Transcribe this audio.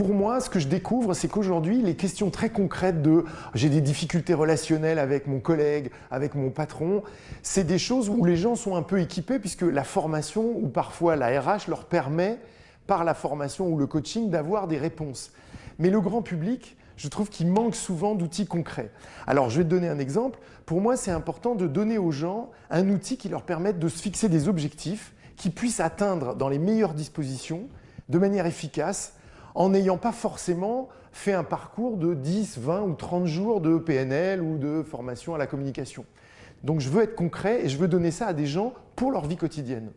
Pour moi, ce que je découvre, c'est qu'aujourd'hui, les questions très concrètes de j'ai des difficultés relationnelles avec mon collègue, avec mon patron, c'est des choses où les gens sont un peu équipés puisque la formation ou parfois la RH leur permet, par la formation ou le coaching, d'avoir des réponses. Mais le grand public, je trouve qu'il manque souvent d'outils concrets. Alors, je vais te donner un exemple. Pour moi, c'est important de donner aux gens un outil qui leur permette de se fixer des objectifs qu'ils puissent atteindre dans les meilleures dispositions, de manière efficace, en n'ayant pas forcément fait un parcours de 10, 20 ou 30 jours de PNL ou de formation à la communication. Donc je veux être concret et je veux donner ça à des gens pour leur vie quotidienne.